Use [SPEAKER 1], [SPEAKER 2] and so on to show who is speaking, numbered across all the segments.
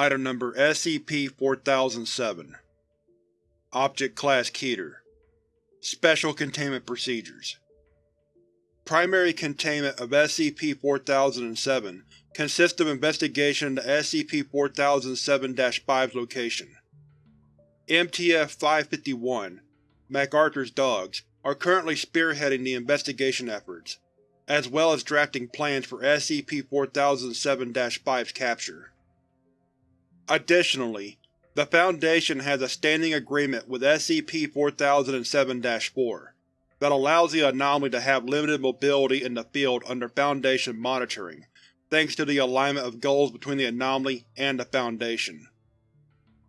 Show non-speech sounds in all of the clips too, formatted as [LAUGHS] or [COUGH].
[SPEAKER 1] Item Number SCP-4007 Object Class Keter Special Containment Procedures Primary containment of SCP-4007 consists of investigation into SCP-4007-5's location. MTF-551, MacArthur's dogs, are currently spearheading the investigation efforts, as well as drafting plans for SCP-4007-5's capture. Additionally, the Foundation has a standing agreement with SCP-4007-4 that allows the anomaly to have limited mobility in the field under Foundation monitoring, thanks to the alignment of goals between the anomaly and the Foundation.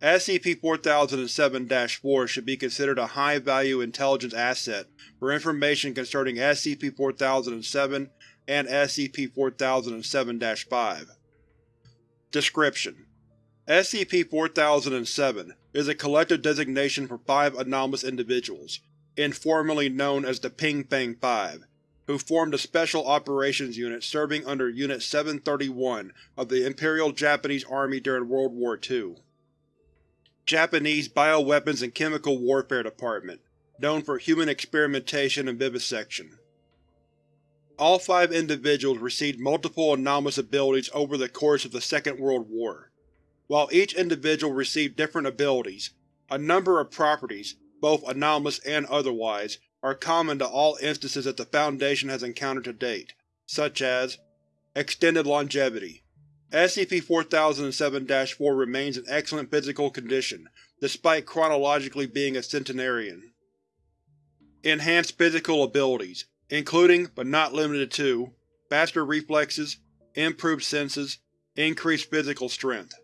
[SPEAKER 1] SCP-4007-4 should be considered a high-value intelligence asset for information concerning SCP-4007 and SCP-4007-5. Description: SCP-4007 is a collective designation for five anomalous individuals, informally known as the Ping Fang Five, who formed a Special Operations Unit serving under Unit 731 of the Imperial Japanese Army during World War II. Japanese Bioweapons and Chemical Warfare Department, known for human experimentation and vivisection. All five individuals received multiple anomalous abilities over the course of the Second World War. While each individual received different abilities, a number of properties, both anomalous and otherwise, are common to all instances that the Foundation has encountered to date, such as Extended longevity. SCP-4007-4 remains in excellent physical condition, despite chronologically being a centenarian. Enhanced physical abilities, including, but not limited to, faster reflexes, improved senses, increased physical strength.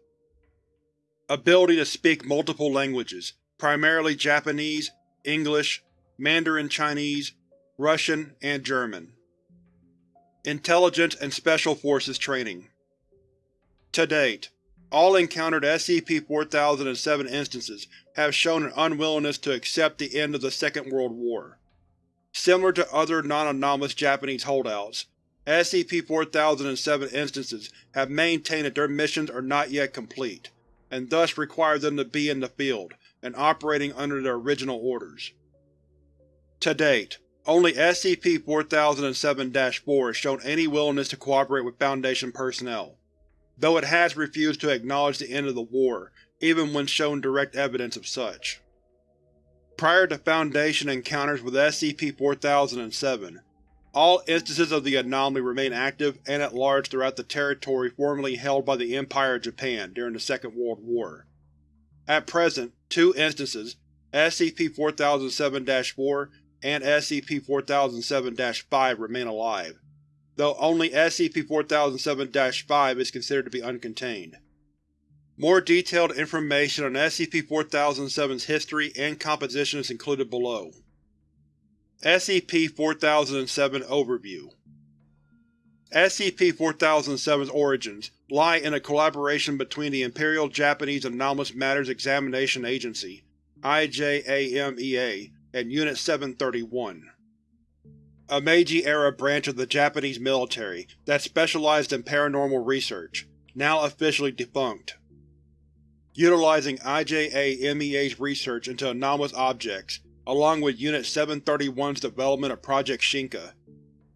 [SPEAKER 1] Ability to speak multiple languages, primarily Japanese, English, Mandarin Chinese, Russian, and German. Intelligence and Special Forces training. To date, all encountered SCP-4007 instances have shown an unwillingness to accept the end of the Second World War. Similar to other non-anomalous Japanese holdouts, SCP-4007 instances have maintained that their missions are not yet complete and thus require them to be in the field, and operating under their original orders. To date, only SCP-4007-4 has shown any willingness to cooperate with Foundation personnel, though it has refused to acknowledge the end of the war, even when shown direct evidence of such. Prior to Foundation encounters with SCP-4007, all instances of the anomaly remain active and at large throughout the territory formerly held by the Empire of Japan during the Second World War. At present, two instances, SCP-4007-4 and SCP-4007-5 remain alive, though only SCP-4007-5 is considered to be uncontained. More detailed information on SCP-4007's history and composition is included below. SCP-4007 Overview SCP-4007's origins lie in a collaboration between the Imperial Japanese Anomalous Matters Examination Agency IJAMEA, and Unit 731, a Meiji-era branch of the Japanese military that specialized in paranormal research, now officially defunct. Utilizing IJAMEA's research into anomalous objects, along with Unit 731's development of Project Shinka.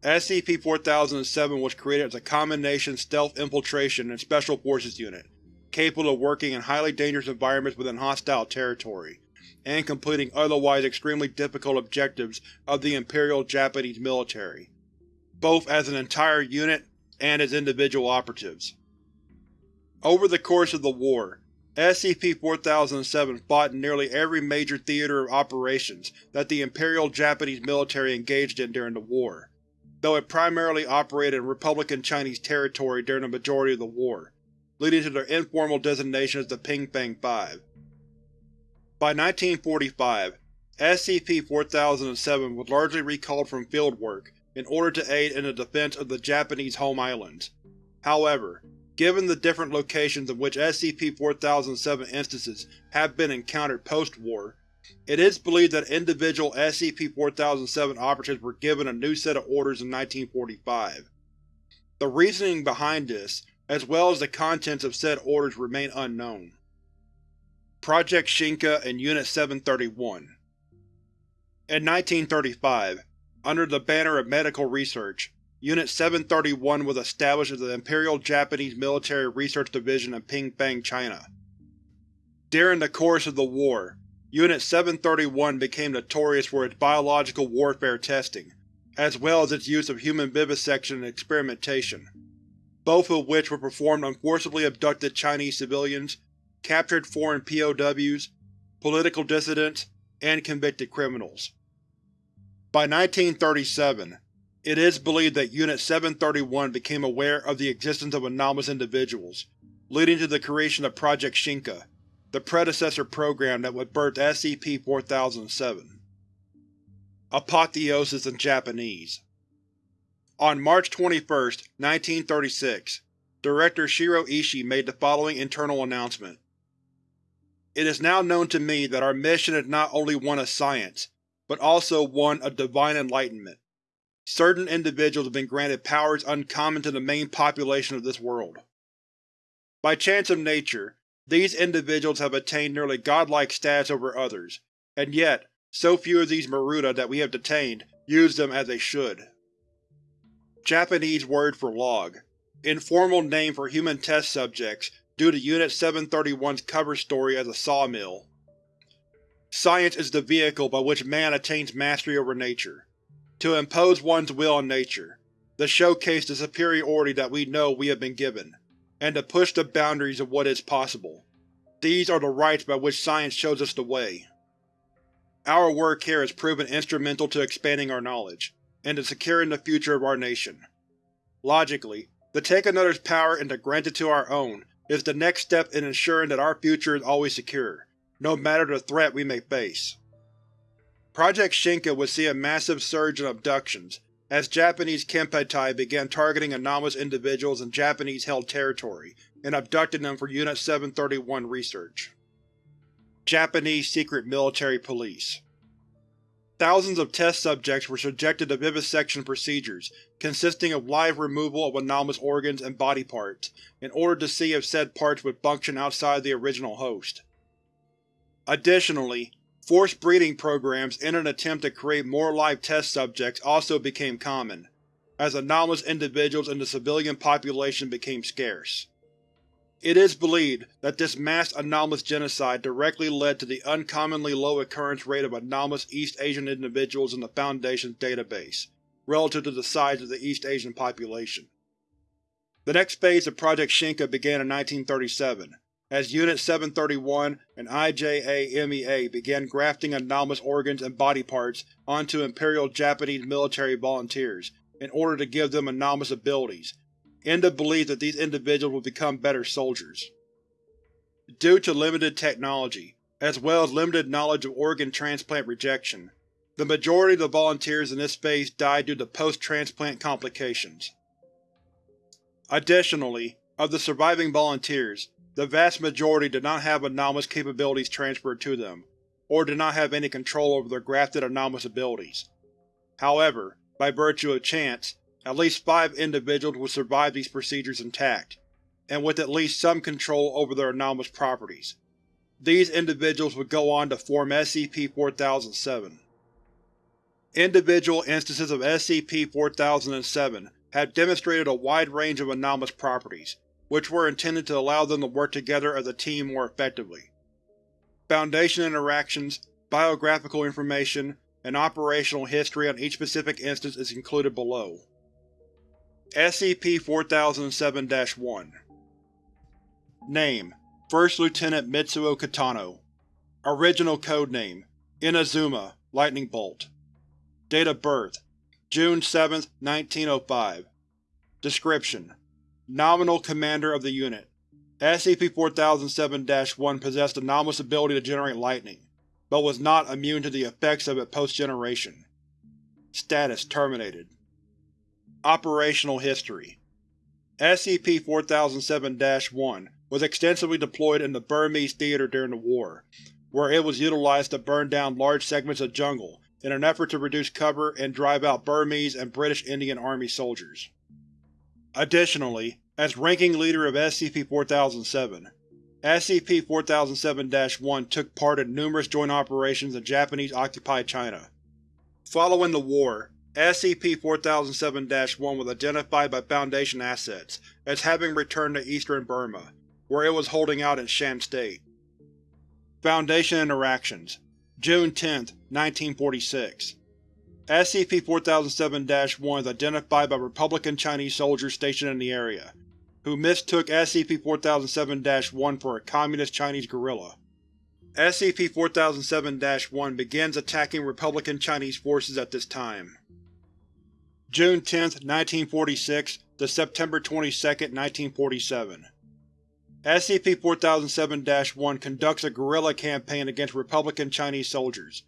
[SPEAKER 1] SCP-4007 was created as a combination stealth infiltration and special forces unit, capable of working in highly dangerous environments within hostile territory, and completing otherwise extremely difficult objectives of the Imperial Japanese military, both as an entire unit and as individual operatives. Over the course of the war, SCP-4007 fought in nearly every major theater of operations that the Imperial Japanese military engaged in during the war, though it primarily operated in Republican Chinese territory during the majority of the war, leading to their informal designation as the Ping Fang Five. By 1945, SCP-4007 was largely recalled from field work in order to aid in the defense of the Japanese home islands. However, Given the different locations in which SCP-4007 instances have been encountered post-war, it is believed that individual SCP-4007 operatives were given a new set of orders in 1945. The reasoning behind this, as well as the contents of said orders remain unknown. Project Shinka and Unit 731 In 1935, under the banner of medical research, Unit 731 was established as the Imperial Japanese Military Research Division in Pingfang, China. During the course of the war, Unit 731 became notorious for its biological warfare testing, as well as its use of human vivisection and experimentation, both of which were performed on forcibly abducted Chinese civilians, captured foreign POWs, political dissidents, and convicted criminals. By 1937, it is believed that Unit 731 became aware of the existence of anomalous individuals, leading to the creation of Project Shinka, the predecessor program that would birth SCP-4007. Apotheosis in Japanese On March 21, 1936, Director Shiro Ishii made the following internal announcement. It is now known to me that our mission is not only one of science, but also one of divine enlightenment. Certain individuals have been granted powers uncommon to the main population of this world. By chance of nature, these individuals have attained nearly godlike status over others, and yet, so few of these Maruta that we have detained use them as they should. Japanese word for log. Informal name for human test subjects due to Unit 731's cover story as a sawmill. Science is the vehicle by which man attains mastery over nature. To impose one's will on nature, to showcase the superiority that we know we have been given and to push the boundaries of what is possible. These are the rights by which science shows us the way. Our work here has proven instrumental to expanding our knowledge, and to securing the future of our nation. Logically, to take another's power and to grant it to our own is the next step in ensuring that our future is always secure, no matter the threat we may face. Project Shinka would see a massive surge in abductions, as Japanese Kempeitai began targeting anomalous individuals in Japanese-held territory and abducting them for Unit 731 research. Japanese Secret Military Police Thousands of test subjects were subjected to vivisection procedures consisting of live removal of anomalous organs and body parts in order to see if said parts would function outside the original host. Additionally, Forced breeding programs in an attempt to create more live test subjects also became common, as anomalous individuals in the civilian population became scarce. It is believed that this mass anomalous genocide directly led to the uncommonly low occurrence rate of anomalous East Asian individuals in the Foundation's database, relative to the size of the East Asian population. The next phase of Project Shinka began in 1937, as Unit 731 and IJAMEA began grafting anomalous organs and body parts onto Imperial Japanese military volunteers in order to give them anomalous abilities, in the belief that these individuals would become better soldiers. Due to limited technology, as well as limited knowledge of organ transplant rejection, the majority of the volunteers in this phase died due to post-transplant complications. Additionally, of the surviving volunteers, the vast majority did not have anomalous capabilities transferred to them, or did not have any control over their grafted anomalous abilities. However, by virtue of chance, at least five individuals would survive these procedures intact, and with at least some control over their anomalous properties. These individuals would go on to form SCP-4007. Individual instances of SCP-4007 have demonstrated a wide range of anomalous properties, which were intended to allow them to work together as a team more effectively. Foundation interactions, biographical information, and operational history on each specific instance is included below. SCP-4007-1 Name: First Lieutenant Mitsuo Kitano Original Codename: Inazuma, Lightning Bolt Date of Birth: June 7, 1905 Description: Nominal Commander of the unit. SCP-4007-1 possessed anomalous ability to generate lightning, but was not immune to the effects of it post-generation. Status terminated. Operational History SCP-4007-1 was extensively deployed in the Burmese theater during the war, where it was utilized to burn down large segments of jungle in an effort to reduce cover and drive out Burmese and British Indian Army soldiers. Additionally, as ranking leader of SCP-4007. SCP-4007-1 took part in numerous joint operations in Japanese-occupied China. Following the war, SCP-4007-1 was identified by Foundation assets as having returned to eastern Burma, where it was holding out in Shan State. Foundation Interactions June 10, 1946 SCP-4007-1 is identified by Republican Chinese soldiers stationed in the area, who mistook SCP-4007-1 for a Communist Chinese guerrilla. SCP-4007-1 begins attacking Republican Chinese forces at this time. June 10, 1946 to September 22, 1947 SCP-4007-1 conducts a guerrilla campaign against Republican Chinese soldiers,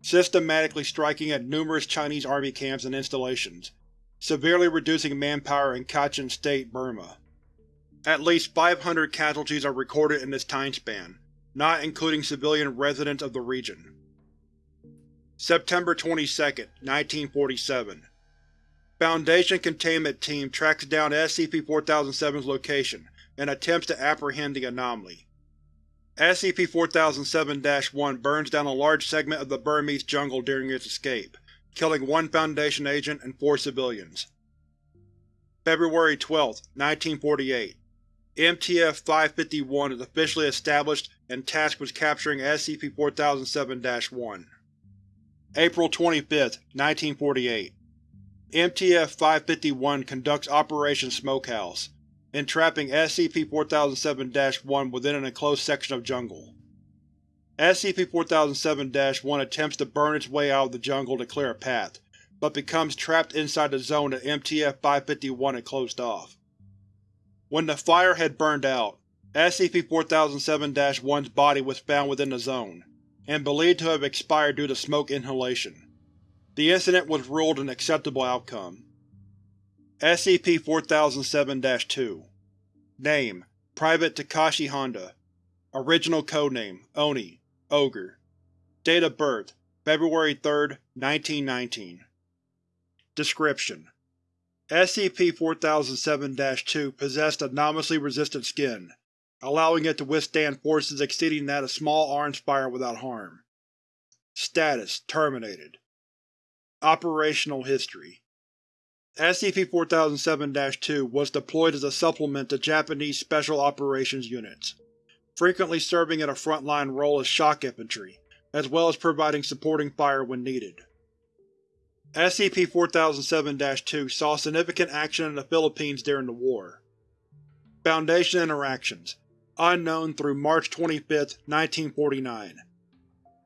[SPEAKER 1] systematically striking at numerous Chinese army camps and installations, severely reducing manpower in Kachin State, Burma. At least 500 casualties are recorded in this time span, not including civilian residents of the region. September 22, 1947 Foundation Containment Team tracks down SCP-4007's location and attempts to apprehend the anomaly. SCP-4007-1 burns down a large segment of the Burmese jungle during its escape, killing one Foundation agent and four civilians. February 12, 1948 MTF-551 is officially established and tasked with capturing SCP-4007-1. April 25, 1948 MTF-551 conducts Operation Smokehouse, entrapping SCP-4007-1 within an enclosed section of jungle. SCP-4007-1 attempts to burn its way out of the jungle to clear a path, but becomes trapped inside the zone that MTF-551 had closed off. When the fire had burned out, SCP-4007-1's body was found within the zone, and believed to have expired due to smoke inhalation. The incident was ruled an acceptable outcome. SCP-4007-2 Name: Private Takashi Honda. Original Codename: Oni, Ogre. Date of birth: February 3, 1919 Description: SCP-4007-2 possessed anomalously resistant skin, allowing it to withstand forces exceeding that of small arms fire without harm. Status: Terminated. Operational History SCP-4007-2 was deployed as a supplement to Japanese Special Operations units, frequently serving in a front-line role as shock infantry, as well as providing supporting fire when needed. SCP-4007-2 saw significant action in the Philippines during the war. Foundation Interactions Unknown through March 25, 1949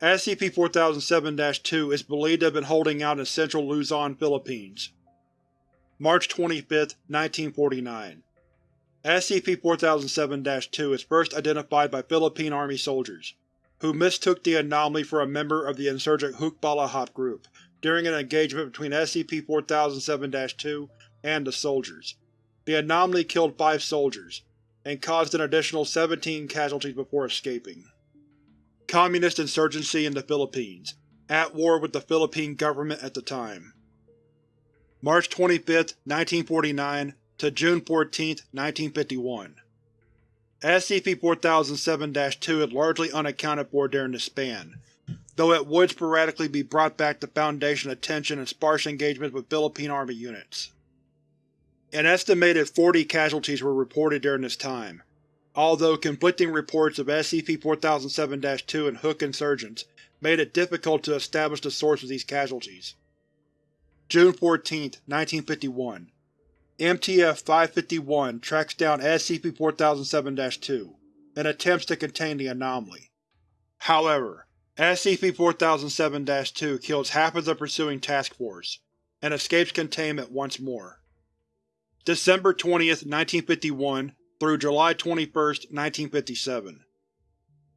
[SPEAKER 1] SCP-4007-2 is believed to have been holding out in central Luzon, Philippines. March 25, 1949 SCP-4007-2 is first identified by Philippine Army soldiers, who mistook the anomaly for a member of the insurgent Hukbalahap group during an engagement between SCP-4007-2 and the soldiers. The anomaly killed five soldiers, and caused an additional 17 casualties before escaping. Communist insurgency in the Philippines, at war with the Philippine government at the time. March 25, 1949 to June 14, 1951 SCP-4007-2 is largely unaccounted for during this span, though it would sporadically be brought back to Foundation attention in sparse engagements with Philippine Army units. An estimated 40 casualties were reported during this time, although conflicting reports of SCP-4007-2 and Huk insurgents made it difficult to establish the source of these casualties. June 14, 1951 MTF-551 tracks down SCP-4007-2 and attempts to contain the anomaly. However, SCP-4007-2 kills half of the pursuing task force, and escapes containment once more. December 20, 1951 through July 21, 1957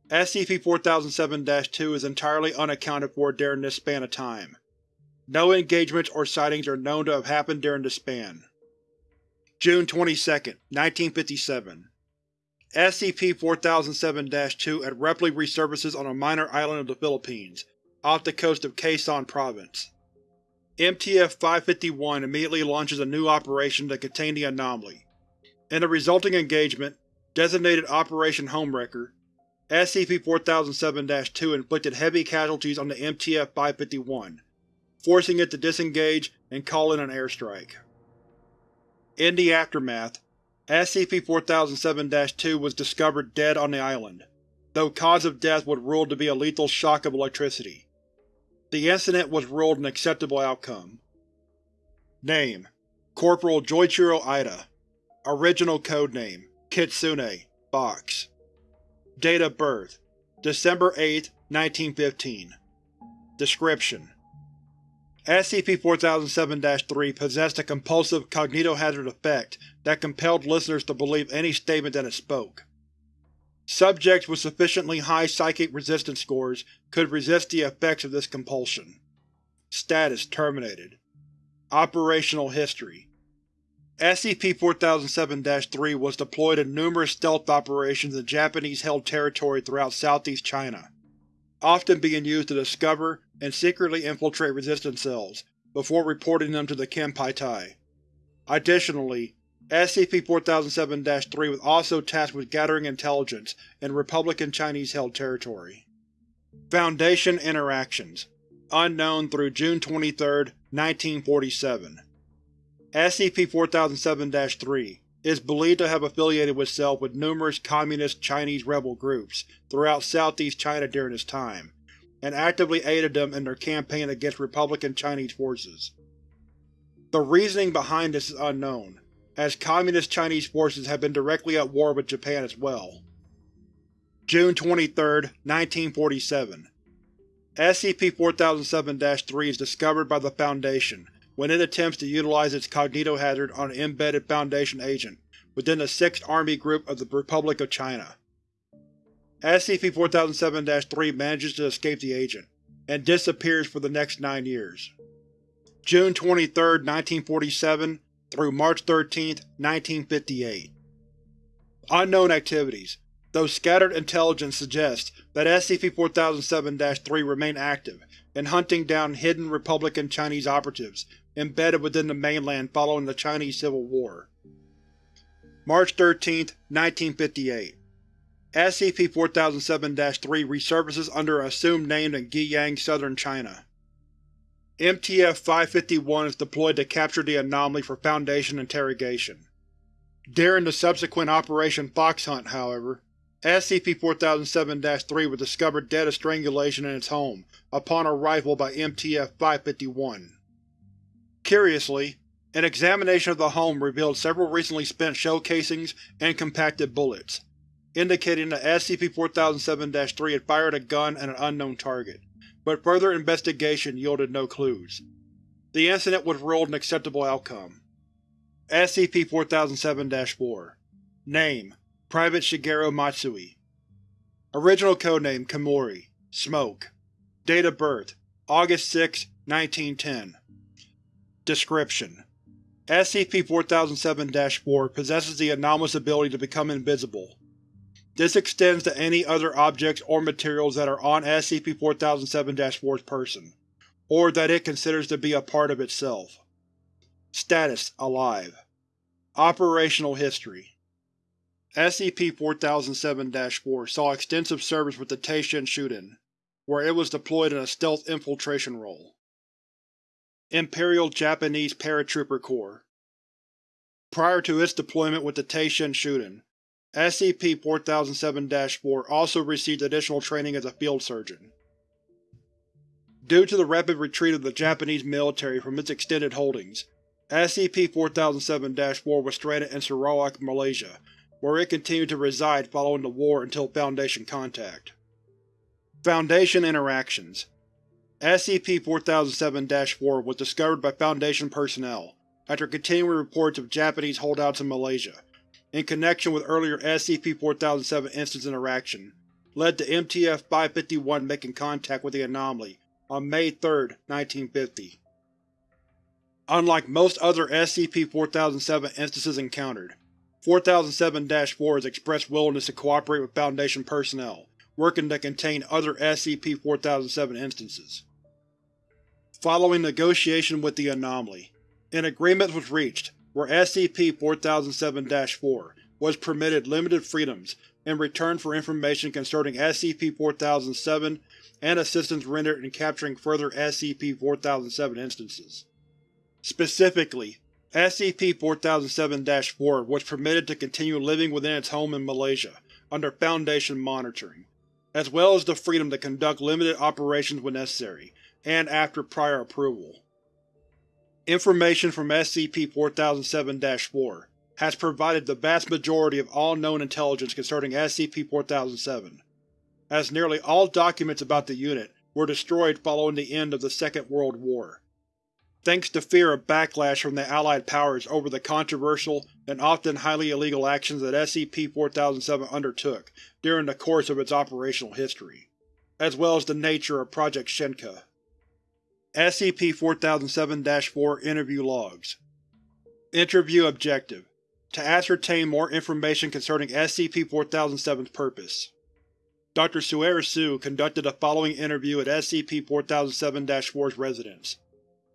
[SPEAKER 1] SCP-4007-2 is entirely unaccounted for during this span of time. No engagements or sightings are known to have happened during this span. June 22, 1957 SCP-4007-2 abruptly resurfaces on a minor island of the Philippines, off the coast of Quezon Province. MTF-551 immediately launches a new operation to contain the anomaly, In the resulting engagement, designated Operation Homewrecker, SCP-4007-2 inflicted heavy casualties on the MTF-551, forcing it to disengage and call in an airstrike. In the aftermath, SCP-4007-2 was discovered dead on the island, though cause of death was ruled to be a lethal shock of electricity. The incident was ruled an acceptable outcome. Name: Corporal Joichiro Ida Original Codename: Kitsune Box Date of birth: December 8, 1915 Description: SCP-4007-3 possessed a compulsive cognitohazard effect that compelled listeners to believe any statement that it spoke. Subjects with sufficiently high psychic resistance scores could resist the effects of this compulsion. Status terminated. Operational History SCP-4007-3 was deployed in numerous stealth operations in Japanese-held territory throughout southeast China, often being used to discover and secretly infiltrate resistance cells, before reporting them to the Kempeitai. Additionally, SCP-4007-3 was also tasked with gathering intelligence in Republican Chinese-held territory. Foundation Interactions Unknown through June 23, 1947 SCP-4007-3 is believed to have affiliated itself with numerous communist Chinese rebel groups throughout southeast China during this time, and actively aided them in their campaign against Republican Chinese forces. The reasoning behind this is unknown, as Communist Chinese forces have been directly at war with Japan as well. June 23, 1947 SCP-4007-3 is discovered by the Foundation when it attempts to utilize its cognitohazard on an embedded Foundation agent within the 6th Army Group of the Republic of China. SCP-4007-3 manages to escape the agent, and disappears for the next nine years. June 23, 1947 through March 13, 1958 Unknown Activities Though scattered intelligence suggests that SCP-4007-3 remain active in hunting down hidden Republican Chinese operatives embedded within the mainland following the Chinese Civil War. March 13, 1958 SCP-4007-3 resurfaces under an assumed name in Guiyang, southern China. MTF-551 is deployed to capture the anomaly for Foundation interrogation. During the subsequent Operation Fox Hunt, however, SCP-4007-3 was discovered dead of strangulation in its home upon arrival by MTF-551. Curiously, an examination of the home revealed several recently spent shell casings and compacted bullets, indicating that SCP-4007-3 had fired a gun at an unknown target, but further investigation yielded no clues. The incident was ruled an acceptable outcome. SCP-4007-4 Name: Private Shigeru Matsui. Original Codename Komori Smoke. Date of birth August 6, 1910 Description: SCP-4007-4 possesses the anomalous ability to become invisible. This extends to any other objects or materials that are on SCP-4007-4's person, or that it considers to be a part of itself. Status: Alive. Operational History SCP-4007-4 saw extensive service with the Teishin Shudan, where it was deployed in a stealth infiltration role. Imperial Japanese Paratrooper Corps Prior to its deployment with the Teishin Shudan, SCP-4007-4 also received additional training as a field surgeon. Due to the rapid retreat of the Japanese military from its extended holdings, SCP-4007-4 was stranded in Sarawak, Malaysia, where it continued to reside following the war until Foundation contact. Foundation Interactions SCP-4007-4 was discovered by Foundation personnel, after continuing reports of Japanese holdouts in Malaysia, in connection with earlier SCP-4007 instance interaction, led to MTF-551 making contact with the anomaly on May 3, 1950. Unlike most other SCP-4007 instances encountered, 4007-4 has expressed willingness to cooperate with Foundation personnel, working to contain other SCP-4007 instances. Following negotiation with the anomaly, an agreement was reached where SCP-4007-4 was permitted limited freedoms in return for information concerning SCP-4007 and assistance rendered in capturing further SCP-4007 instances. Specifically, SCP-4007-4 was permitted to continue living within its home in Malaysia, under Foundation monitoring, as well as the freedom to conduct limited operations when necessary, and after prior approval. Information from SCP-4007-4 has provided the vast majority of all known intelligence concerning SCP-4007, as nearly all documents about the unit were destroyed following the end of the Second World War, thanks to fear of backlash from the Allied powers over the controversial and often highly illegal actions that SCP-4007 undertook during the course of its operational history, as well as the nature of Project Shinka. SCP-4007-4 Interview Logs Interview Objective To ascertain more information concerning SCP-4007's purpose. Dr. Suer Su conducted the following interview at SCP-4007-4's residence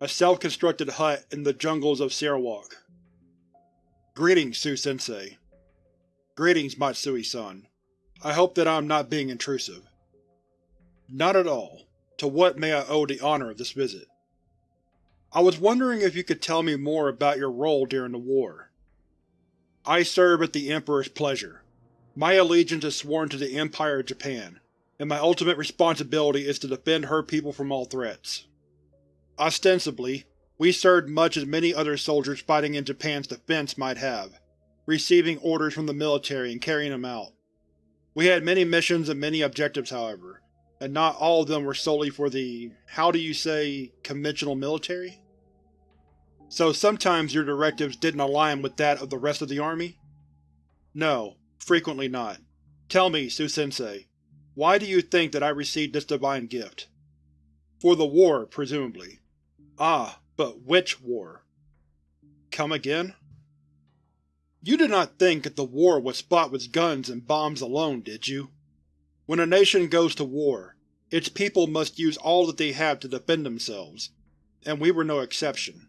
[SPEAKER 1] a self-constructed hut in the jungles of Sarawak. Greetings, Su-sensei. Greetings, Matsui-san. I hope that I am not being intrusive. Not at all. To what may I owe the honor of this visit? I was wondering if you could tell me more about your role during the war. I serve at the Emperor's pleasure. My allegiance is sworn to the Empire of Japan, and my ultimate responsibility is to defend her people from all threats. Ostensibly, we served much as many other soldiers fighting in Japan's defense might have, receiving orders from the military and carrying them out. We had many missions and many objectives, however, and not all of them were solely for the, how do you say, conventional military? So sometimes your directives didn't align with that of the rest of the army? No, frequently not. Tell me, Su-sensei, why do you think that I received this divine gift? For the war, presumably. Ah, but which war? Come again? You did not think that the war was fought with guns and bombs alone, did you? When a nation goes to war, its people must use all that they have to defend themselves, and we were no exception.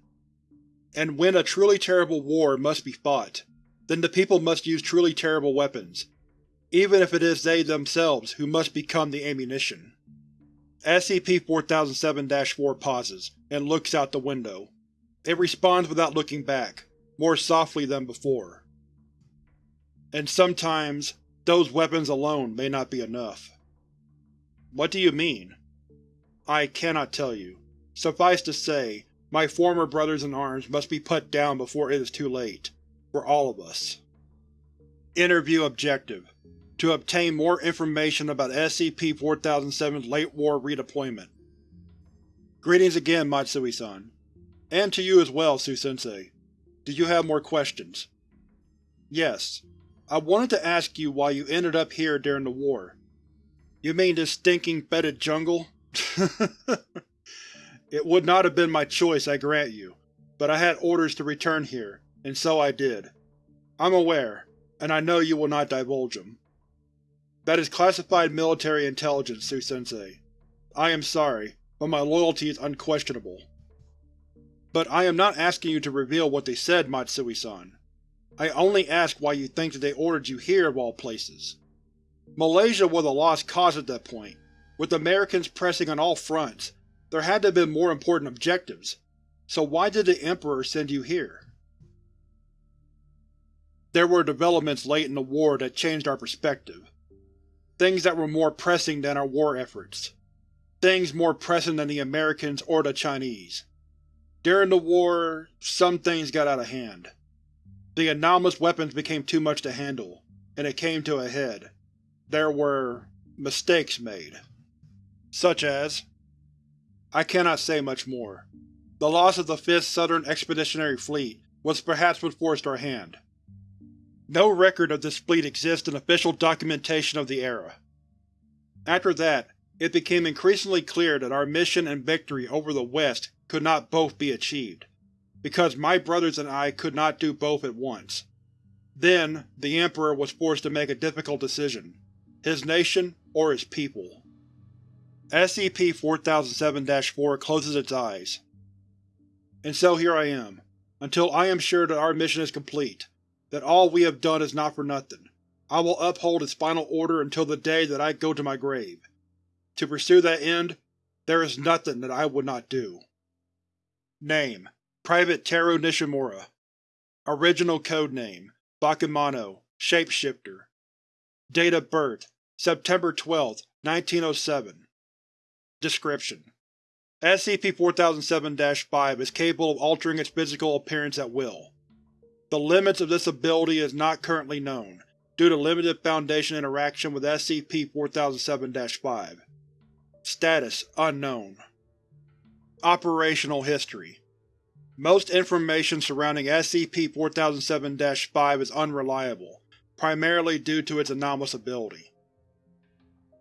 [SPEAKER 1] And when a truly terrible war must be fought, then the people must use truly terrible weapons, even if it is they themselves who must become the ammunition. SCP-4007-4 pauses, and looks out the window. It responds without looking back, more softly than before. And sometimes, those weapons alone may not be enough. What do you mean? I cannot tell you. Suffice to say, my former brothers in arms must be put down before it is too late. For all of us. Interview Objective to obtain more information about SCP-4007's late war redeployment. Greetings again, Matsui-san. And to you as well, Su-sensei. Do you have more questions? Yes. I wanted to ask you why you ended up here during the war. You mean this stinking fetid jungle? [LAUGHS] it would not have been my choice, I grant you, but I had orders to return here, and so I did. I'm aware, and I know you will not divulge them. That is classified military intelligence, Su-sensei. I am sorry, but my loyalty is unquestionable. But I am not asking you to reveal what they said, Matsui-san. I only ask why you think that they ordered you here of all places. Malaysia was a lost cause at that point. With Americans pressing on all fronts, there had to have been more important objectives. So why did the Emperor send you here? There were developments late in the war that changed our perspective. Things that were more pressing than our war efforts. Things more pressing than the Americans or the Chinese. During the war, some things got out of hand. The anomalous weapons became too much to handle, and it came to a head. There were… mistakes made. Such as… I cannot say much more. The loss of the 5th Southern Expeditionary Fleet was perhaps what forced our hand. No record of this fleet exists in official documentation of the era. After that, it became increasingly clear that our mission and victory over the West could not both be achieved, because my brothers and I could not do both at once. Then, the Emperor was forced to make a difficult decision. His nation or his people. SCP-4007-4 closes its eyes. And so here I am, until I am sure that our mission is complete, that all we have done is not for nothing. I will uphold its final order until the day that I go to my grave. To pursue that end, there is nothing that I would not do. Name: Private Teru Nishimura Original Codename: Bakemono, Shapeshifter Date of birth: September 12, 1907 Description: SCP-4007-5 is capable of altering its physical appearance at will. The limits of this ability is not currently known, due to limited Foundation interaction with SCP-4007-5. Status: Unknown. Operational History Most information surrounding SCP-4007-5 is unreliable, primarily due to its anomalous ability.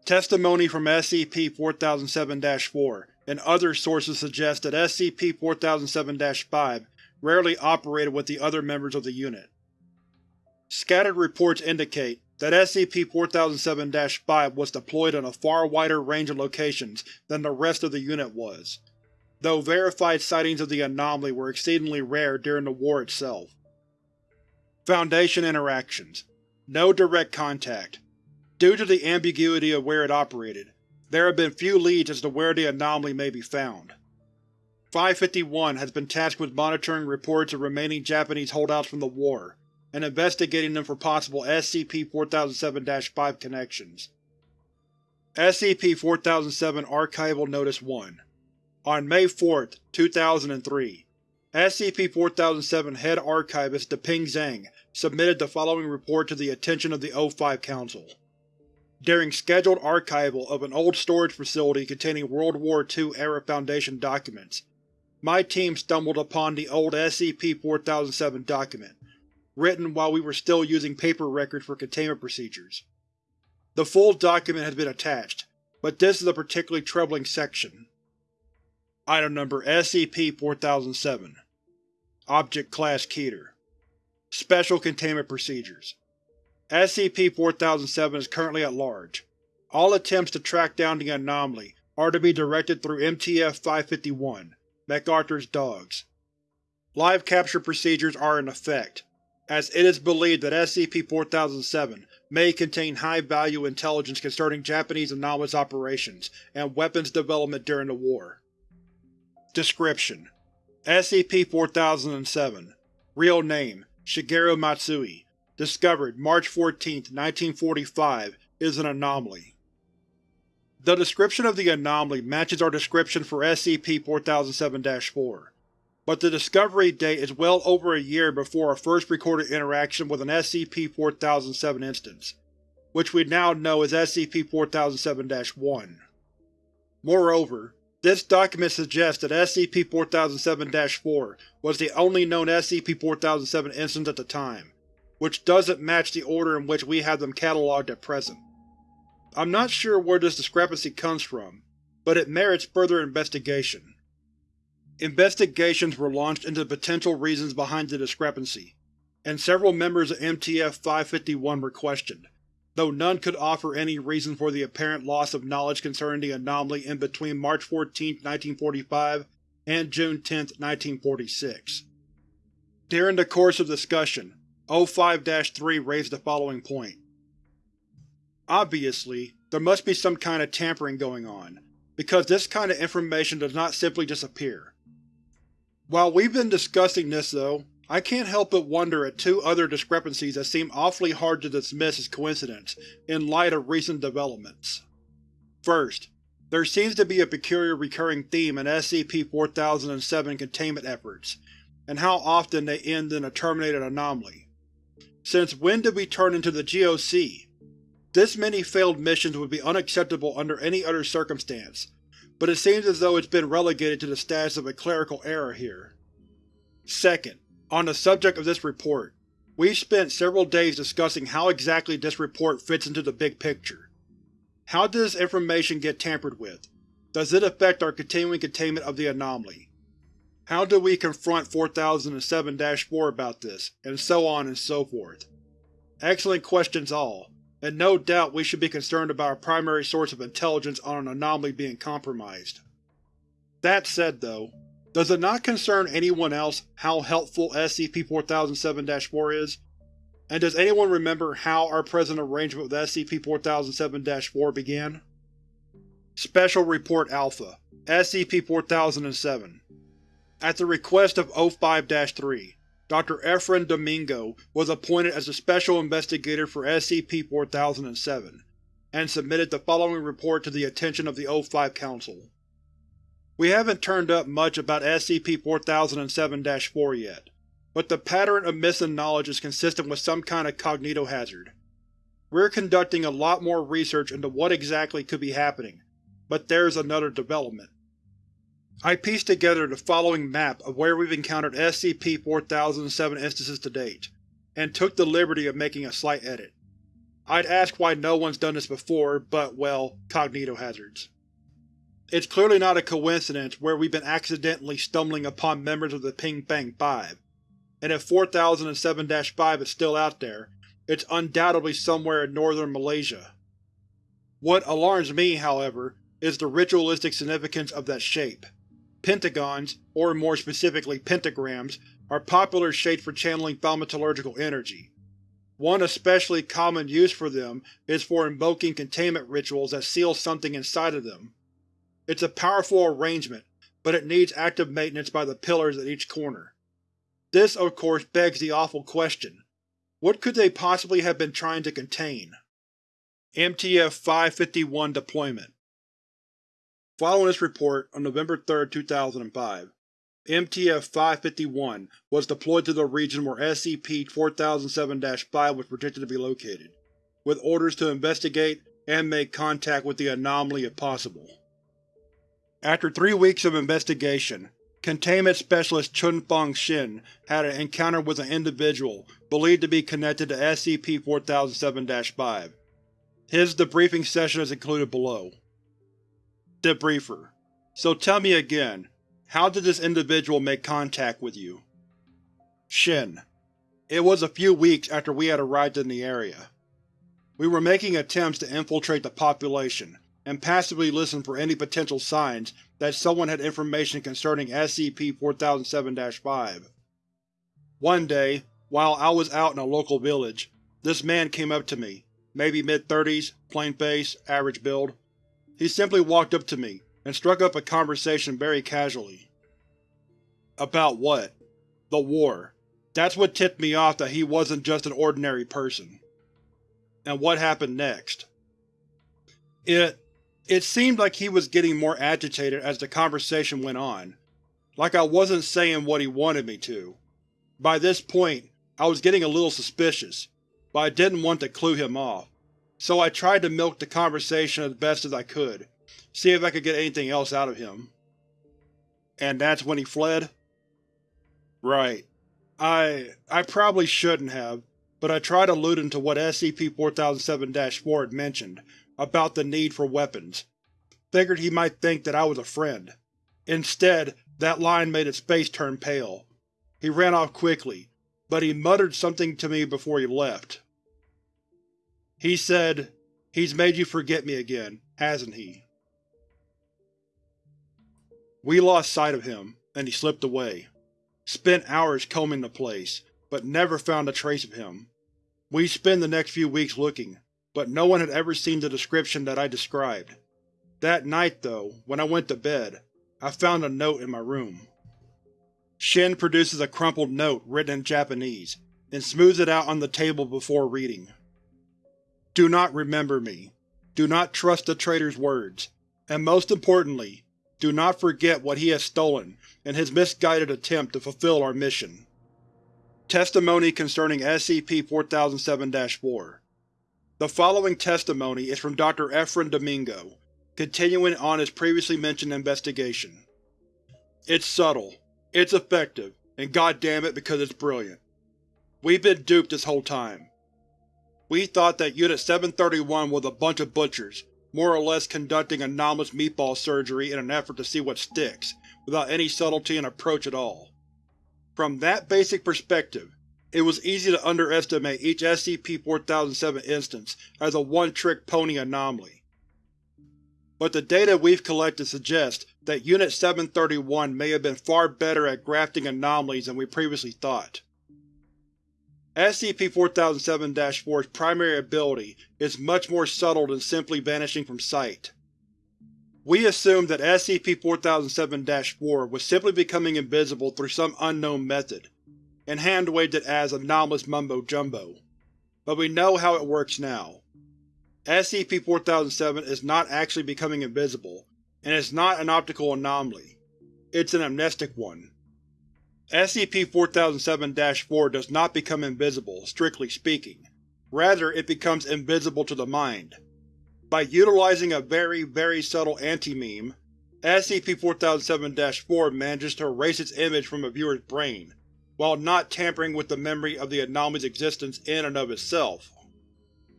[SPEAKER 1] Testimony from SCP-4007-4 and other sources suggests that SCP-4007-5 rarely operated with the other members of the unit. Scattered reports indicate that SCP-4007-5 was deployed on a far wider range of locations than the rest of the unit was, though verified sightings of the anomaly were exceedingly rare during the war itself. Foundation Interactions No direct contact. Due to the ambiguity of where it operated, there have been few leads as to where the anomaly may be found. 551 has been tasked with monitoring reports of remaining Japanese holdouts from the war, and investigating them for possible SCP-4007-5 connections. SCP-4007 Archival Notice 1 On May 4, 2003, SCP-4007 Head Archivist Deping Zhang submitted the following report to the attention of the O5 Council. During scheduled archival of an old storage facility containing World War II-era Foundation documents, my team stumbled upon the old SCP-4007 document, written while we were still using paper records for containment procedures. The full document has been attached, but this is a particularly troubling section. Item Number SCP-4007 Object Class Keter Special Containment Procedures SCP-4007 is currently at large. All attempts to track down the anomaly are to be directed through MTF-551, MacArthur's Dogs. Live capture procedures are in effect, as it is believed that SCP-4007 may contain high-value intelligence concerning Japanese anomalous operations and weapons development during the war. Description: SCP-4007 Real name: Shigeru Matsui Discovered March 14, 1945, is an anomaly. The description of the anomaly matches our description for SCP-4007-4, but the discovery date is well over a year before our first recorded interaction with an SCP-4007 instance, which we now know as SCP-4007-1. Moreover, this document suggests that SCP-4007-4 was the only known SCP-4007 instance at the time, which doesn't match the order in which we have them catalogued at present. I'm not sure where this discrepancy comes from, but it merits further investigation. Investigations were launched into the potential reasons behind the discrepancy, and several members of MTF-551 were questioned, though none could offer any reason for the apparent loss of knowledge concerning the anomaly in between March 14, 1945 and June 10, 1946. During the course of discussion, O5-3 raised the following point. Obviously, there must be some kind of tampering going on, because this kind of information does not simply disappear. While we've been discussing this, though, I can't help but wonder at two other discrepancies that seem awfully hard to dismiss as coincidence in light of recent developments. First, there seems to be a peculiar recurring theme in SCP-4007 containment efforts, and how often they end in a terminated anomaly. Since when did we turn into the GOC? This many failed missions would be unacceptable under any other circumstance, but it seems as though it's been relegated to the status of a clerical error here. Second, on the subject of this report, we've spent several days discussing how exactly this report fits into the big picture. How did this information get tampered with? Does it affect our continuing containment of the anomaly? How do we confront 4007-4 about this, and so on and so forth? Excellent questions all, and no doubt we should be concerned about our primary source of intelligence on an anomaly being compromised. That said though, Does it not concern anyone else how helpful SCP-4007-4 is? And does anyone remember how our present arrangement with SCP-4007-4 began? Special Report Alpha SCP-4007 At the request of O5-3, Dr. Efren Domingo was appointed as the Special Investigator for SCP-4007, and submitted the following report to the attention of the O5 Council. We haven't turned up much about SCP-4007-4 yet, but the pattern of missing knowledge is consistent with some kind of cognitohazard. We're conducting a lot more research into what exactly could be happening, but there's another development. I pieced together the following map of where we've encountered SCP-4007 instances to date, and took the liberty of making a slight edit. I'd ask why no one's done this before, but, well, cognitohazards. It's clearly not a coincidence where we've been accidentally stumbling upon members of the Ping Fang 5, and if 4007-5 is still out there, it's undoubtedly somewhere in northern Malaysia. What alarms me, however, is the ritualistic significance of that shape. Pentagons, or more specifically pentagrams, are popular shapes for channeling thaumaturgical energy. One especially common use for them is for invoking containment rituals that seal something inside of them. It's a powerful arrangement, but it needs active maintenance by the pillars at each corner. This, of course, begs the awful question. What could they possibly have been trying to contain? MTF-551 Deployment Following this report, on November 3, 2005, MTF-551 was deployed to the region where SCP-4007-5 was predicted to be located, with orders to investigate and make contact with the anomaly if possible. After three weeks of investigation, Containment Specialist Chun-Fong Shin had an encounter with an individual believed to be connected to SCP-4007-5. His debriefing session is included below. Debriefer: So tell me again, how did this individual make contact with you? Shin: It was a few weeks after we had arrived in the area. We were making attempts to infiltrate the population, and passively listen for any potential signs that someone had information concerning SCP-4007-5. One day, while I was out in a local village, this man came up to me, maybe mid-thirties, plain face, average build. He simply walked up to me, and struck up a conversation very casually. About what? The war. That's what tipped me off that he wasn't just an ordinary person. And what happened next? It it seemed like he was getting more agitated as the conversation went on, like I wasn't saying what he wanted me to. By this point, I was getting a little suspicious, but I didn't want to clue him off, so I tried to milk the conversation as best as I could, see if I could get anything else out of him. And that's when he fled? Right. I… I probably shouldn't have, but I tried alluding to what SCP-4007-4 had mentioned, about the need for weapons. Figured he might think that I was a friend. Instead, that line made his face turn pale. He ran off quickly, but he muttered something to me before he left. He said, He's made you forget me again, hasn't he? We lost sight of him, and he slipped away. Spent hours combing the place, but never found a trace of him. We spent the next few weeks looking, but no one had ever seen the description that I described. That night, though, when I went to bed, I found a note in my room. Shin produces a crumpled note written in Japanese, and smooths it out on the table before reading. Do not remember me. Do not trust the traitor's words. And most importantly, do not forget what he has stolen in his misguided attempt to fulfill our mission. Testimony concerning SCP-4007-4 the following testimony is from Dr. Efren Domingo, continuing on his previously mentioned investigation. It's subtle, it's effective, and goddamn it because it's brilliant. We've been duped this whole time. We thought that Unit 731 was a bunch of butchers, more or less conducting anomalous meatball surgery in an effort to see what sticks, without any subtlety in approach at all. From that basic perspective, it was easy to underestimate each SCP-4007 instance as a one-trick pony anomaly. but the data we've collected suggests that Unit 731 may have been far better at grafting anomalies than we previously thought. SCP-4007-4's primary ability is much more subtle than simply vanishing from sight. We assumed that SCP-4007-4 was simply becoming invisible through some unknown method, and hand-waved it as anomalous mumbo-jumbo. But we know how it works now. SCP-4007 is not actually becoming invisible, and it's not an optical anomaly. It's an amnestic one. SCP-4007-4 does not become invisible, strictly speaking. Rather, it becomes invisible to the mind. By utilizing a very, very subtle anti-meme, SCP-4007-4 manages to erase its image from a viewer's brain, while not tampering with the memory of the anomaly's existence in and of itself.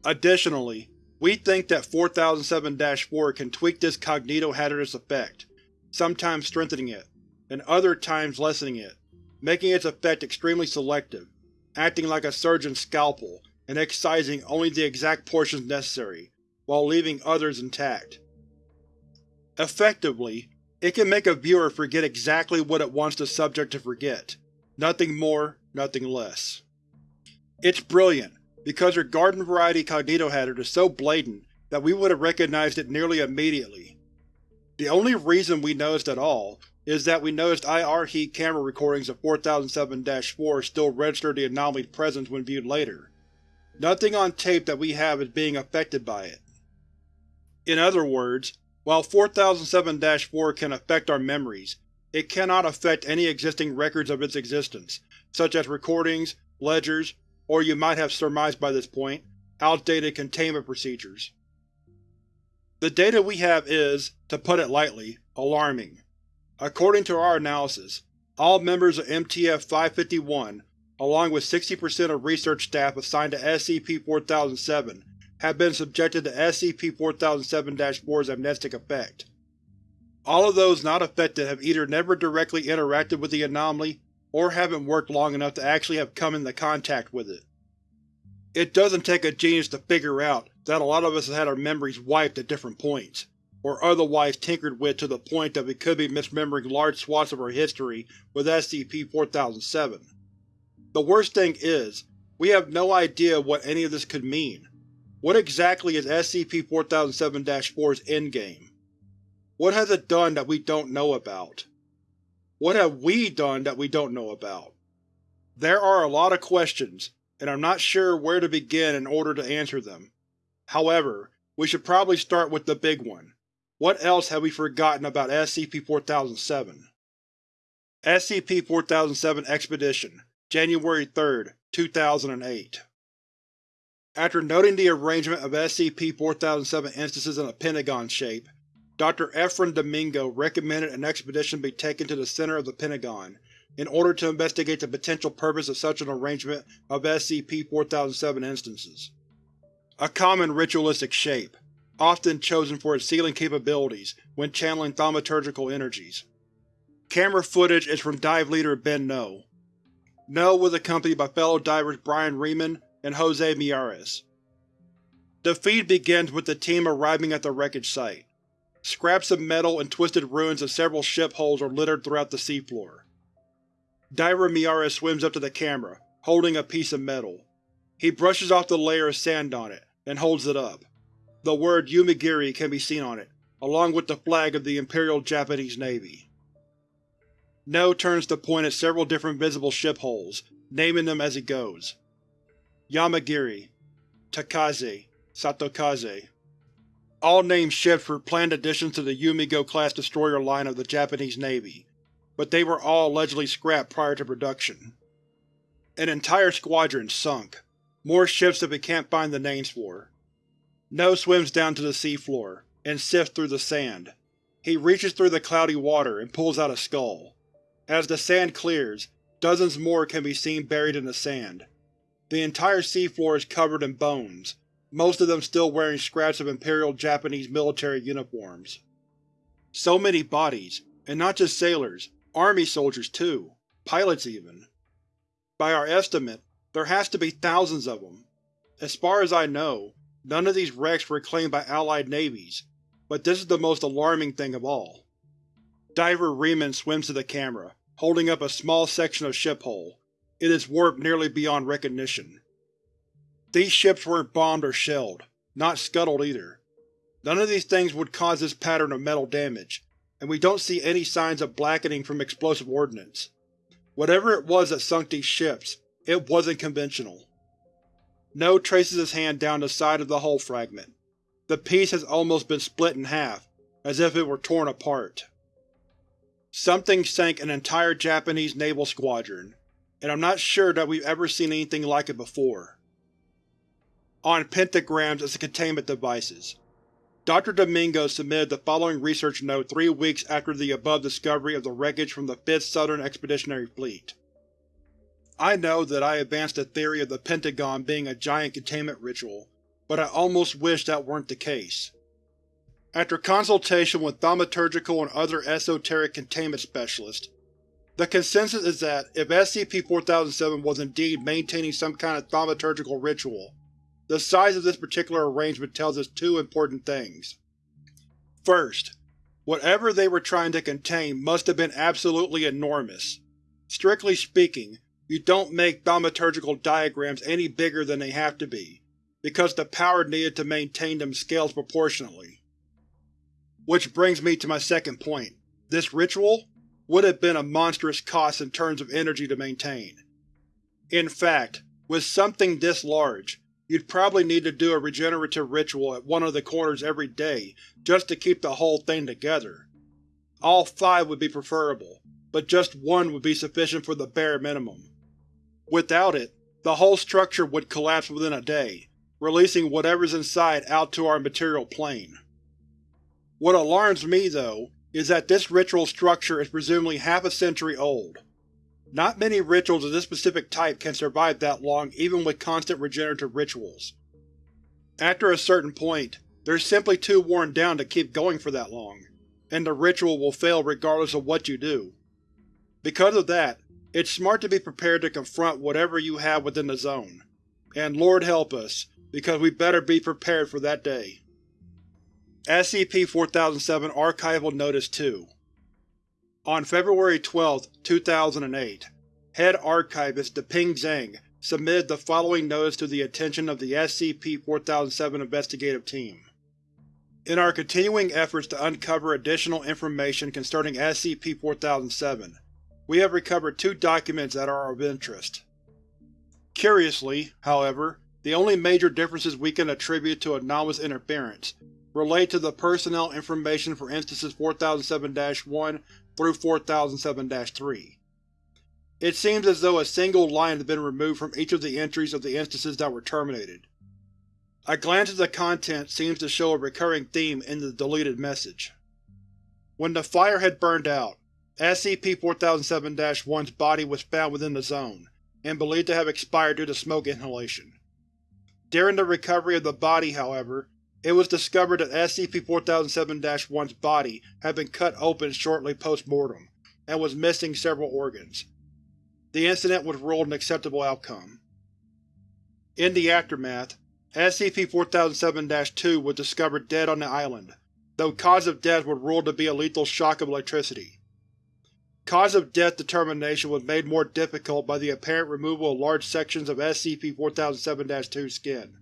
[SPEAKER 1] Additionally, we think that 4007-4 can tweak this cognito-hazardous effect, sometimes strengthening it, and other times lessening it, making its effect extremely selective, acting like a surgeon's scalpel and excising only the exact portions necessary, while leaving others intact. Effectively, it can make a viewer forget exactly what it wants the subject to forget, nothing more, nothing less. It's brilliant, because her garden variety cognitohazard is so blatant that we would have recognized it nearly immediately. The only reason we noticed at all is that we noticed IR heat camera recordings of 4007-4 still register the anomaly's presence when viewed later. Nothing on tape that we have is being affected by it. In other words, while 4007-4 can affect our memories, it cannot affect any existing records of its existence, such as recordings, ledgers, or you might have surmised by this point, outdated containment procedures. The data we have is, to put it lightly, alarming. According to our analysis, all members of MTF-551, along with 60% of research staff assigned to SCP-4007, have been subjected to SCP-4007-4's amnestic effect. All of those not affected have either never directly interacted with the anomaly, or haven't worked long enough to actually have come into contact with it. It doesn't take a genius to figure out that a lot of us have had our memories wiped at different points, or otherwise tinkered with to the point that we could be misremembering large swaths of our history with SCP-4007. The worst thing is, we have no idea what any of this could mean. What exactly is SCP-4007-4's endgame? What has it done that we don't know about? What have we done that we don't know about? There are a lot of questions, and I'm not sure where to begin in order to answer them. However, we should probably start with the big one. What else have we forgotten about SCP-4007? SCP-4007 Expedition, January 3, 2008 After noting the arrangement of SCP-4007 instances in a pentagon shape, Dr. Efren Domingo recommended an expedition be taken to the center of the Pentagon in order to investigate the potential purpose of such an arrangement of SCP-4007 instances. A common ritualistic shape, often chosen for its sealing capabilities when channeling thaumaturgical energies. Camera footage is from dive leader Ben No. No was accompanied by fellow divers Brian Riemann and Jose Miyares. The feed begins with the team arriving at the wreckage site. Scraps of metal and twisted ruins of several ship hulls are littered throughout the seafloor. Diver Miyares swims up to the camera, holding a piece of metal. He brushes off the layer of sand on it, and holds it up. The word Yomiuri can be seen on it, along with the flag of the Imperial Japanese Navy. No turns to point at several different visible ship hulls, naming them as he goes. Yamagiri, Takaze, Satokaze, all named ships were planned additions to the Yugumo-class destroyer line of the Japanese Navy, but they were all allegedly scrapped prior to production. An entire squadron sunk, more ships that we can't find the names for. No swims down to the seafloor, and sifts through the sand. He reaches through the cloudy water and pulls out a skull. As the sand clears, dozens more can be seen buried in the sand. The entire seafloor is covered in bones, most of them still wearing scraps of Imperial Japanese military uniforms. So many bodies, and not just sailors, army soldiers too, pilots even. By our estimate, there has to be thousands of them. As far as I know, none of these wrecks were claimed by Allied navies, but this is the most alarming thing of all. Diver Riemann swims to the camera, holding up a small section of ship hull. It is warped nearly beyond recognition. These ships weren't bombed or shelled, not scuttled either. None of these things would cause this pattern of metal damage, and we don't see any signs of blackening from explosive ordnance. Whatever it was that sunk these ships, it wasn't conventional. No traces his hand down the side of the hull fragment. The piece has almost been split in half, as if it were torn apart. Something sank an entire Japanese naval squadron, and I'm not sure that we've ever seen anything like it before. On pentagrams as containment devices. Dr. Domingo submitted the following research note three weeks after the above discovery of the wreckage from the 5th Southern Expeditionary Fleet. I know that I advanced the theory of the Pentagon being a giant containment ritual, but I almost wish that weren't the case. After consultation with thaumaturgical and other esoteric containment specialists, the consensus is that if SCP-4007 was indeed maintaining some kind of thaumaturgical ritual, the size of this particular arrangement tells us two important things. First, whatever they were trying to contain must have been absolutely enormous. Strictly speaking, you don't make thaumaturgical diagrams any bigger than they have to be, because the power needed to maintain them scales proportionally. Which brings me to my second point. This ritual would have been a monstrous cost in terms of energy to maintain. In fact, with something this large, you'd probably need to do a regenerative ritual at one of the corners every day just to keep the whole thing together. All five would be preferable, but just one would be sufficient for the bare minimum. Without it, the whole structure would collapse within a day, releasing whatever's inside out to our material plane. What alarms me, though, is that this ritual structure is presumably half a century old. Not many rituals of this specific type can survive that long even with constant regenerative rituals. After a certain point, they're simply too worn down to keep going for that long, and the ritual will fail regardless of what you do. Because of that, it's smart to be prepared to confront whatever you have within the zone. And Lord help us, because we better be prepared for that day. SCP-4007 Archival Notice 2 On February 12, 2008, Head Archivist Deping Zhang submitted the following notice to the attention of the SCP-4007 investigative team. In our continuing efforts to uncover additional information concerning SCP-4007, we have recovered two documents that are of interest. Curiously, however, the only major differences we can attribute to anomalous interference relate to the personnel information for instances 4007-1 through 4007-3. It seems as though a single line has been removed from each of the entries of the instances that were terminated. A glance at the content seems to show a recurring theme in the deleted message. When the fire had burned out, SCP-4007-1's body was found within the zone, and believed to have expired due to smoke inhalation. During the recovery of the body, however, it was discovered that SCP-4007-1's body had been cut open shortly post-mortem, and was missing several organs. The incident was ruled an acceptable outcome. In the aftermath, SCP-4007-2 was discovered dead on the island, though cause of death was ruled to be a lethal shock of electricity. Cause of death determination was made more difficult by the apparent removal of large sections of SCP-4007-2 skin,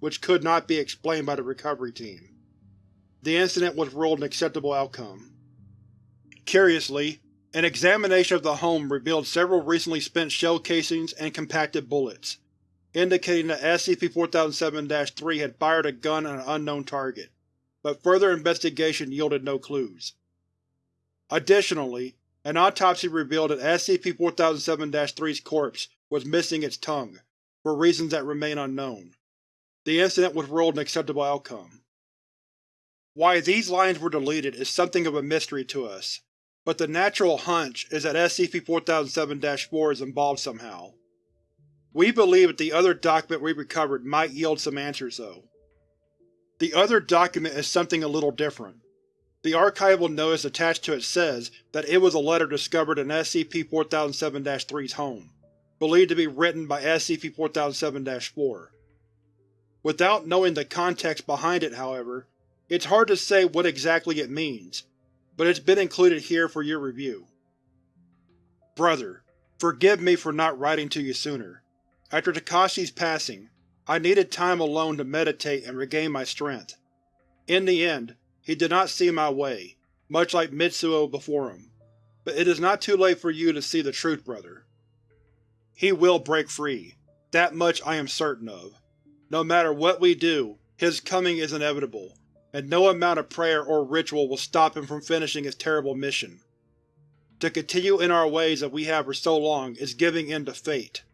[SPEAKER 1] which could not be explained by the recovery team. The incident was ruled an acceptable outcome. Curiously, an examination of the home revealed several recently spent shell casings and compacted bullets, indicating that SCP-4007-3 had fired a gun at an unknown target, but further investigation yielded no clues. Additionally, an autopsy revealed that SCP-4007-3's corpse was missing its tongue, for reasons that remain unknown. The incident was ruled an acceptable outcome. Why these lines were deleted is something of a mystery to us, but the natural hunch is that SCP-4007-4 is involved somehow. We believe that the other document we recovered might yield some answers, though. The other document is something a little different. The archival notice attached to it says that it was a letter discovered in SCP-4007-3's home, believed to be written by SCP-4007-4. Without knowing the context behind it, however, It's hard to say what exactly it means, but it's been included here for your review. Brother, forgive me for not writing to you sooner. After Takashi's passing, I needed time alone to meditate and regain my strength. In the end, he did not see my way, much like Mitsuo before him. But it is not too late for you to see the truth, brother. He will break free. That much I am certain of. No matter what we do, his coming is inevitable, and no amount of prayer or ritual will stop him from finishing his terrible mission. To continue in our ways that we have for so long is giving in to fate.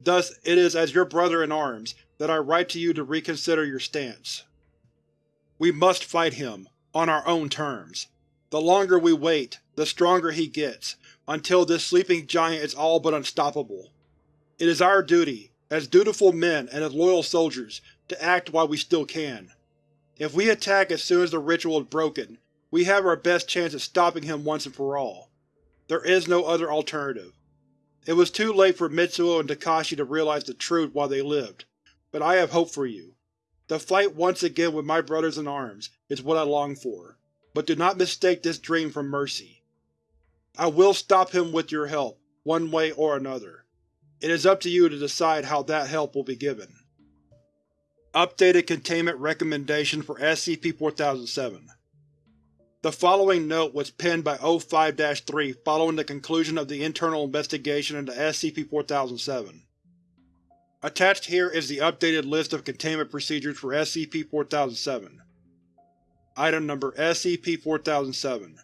[SPEAKER 1] Thus it is as your brother-in-arms that I write to you to reconsider your stance. We must fight him, on our own terms. The longer we wait, the stronger he gets, until this sleeping giant is all but unstoppable. It is our duty, as dutiful men and as loyal soldiers, to act while we still can. If we attack as soon as the ritual is broken, we have our best chance at stopping him once and for all. There is no other alternative. It was too late for Mitsuo and Takashi to realize the truth while they lived, but I have hope for you. To fight once again with my brothers in arms is what I long for, but do not mistake this dream for mercy. I will stop him with your help, one way or another. It is up to you to decide how that help will be given. Updated Containment Recommendation for SCP-4007 The following note was penned by O5-3 following the conclusion of the internal investigation into SCP-4007. Attached here is the updated list of containment procedures for SCP-4007. Item Number SCP-4007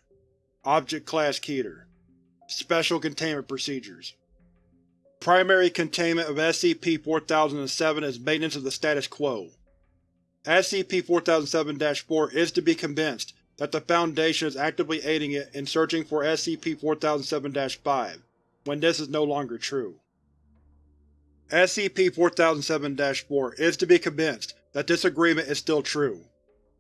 [SPEAKER 1] Object Class Keter Special Containment Procedures Primary containment of SCP-4007 is maintenance of the status quo. SCP-4007-4 is to be convinced that the Foundation is actively aiding it in searching for SCP-4007-5, when this is no longer true. SCP-4007-4 is to be convinced that this agreement is still true.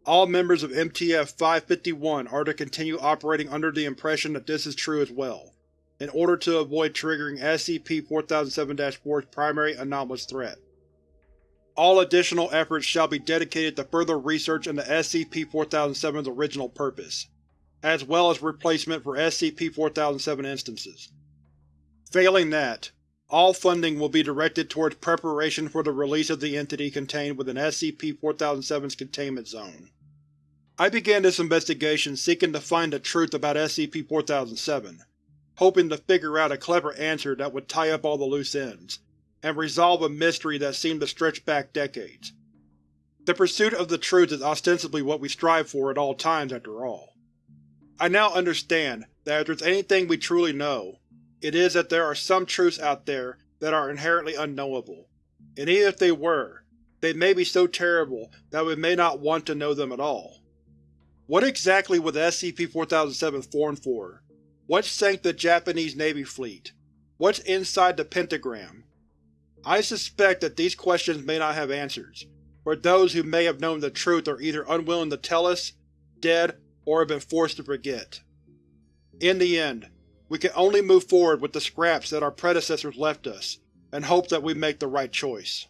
[SPEAKER 1] All members of MTF-551 are to continue operating under the impression that this is true as well, in order to avoid triggering SCP-4007-4's primary anomalous threat. All additional efforts shall be dedicated to further research into SCP-4007's original purpose, as well as replacement for SCP-4007 instances. Failing that, all funding will be directed towards preparation for the release of the entity contained within SCP-4007's containment zone. I began this investigation seeking to find the truth about SCP-4007, hoping to figure out a clever answer that would tie up all the loose ends, and resolve a mystery that seemed to stretch back decades. The pursuit of the truth is ostensibly what we strive for at all times, after all. I now understand that if there's anything we truly know, it is that there are some truths out there that are inherently unknowable, and even if they were, they may be so terrible that we may not want to know them at all. What exactly was SCP-4007 formed for? What sank the Japanese Navy fleet? What's inside the pentagram? I suspect that these questions may not have answers, for those who may have known the truth are either unwilling to tell us, dead, or have been forced to forget. In the end, we can only move forward with the scraps that our predecessors left us, and hope that we make the right choice.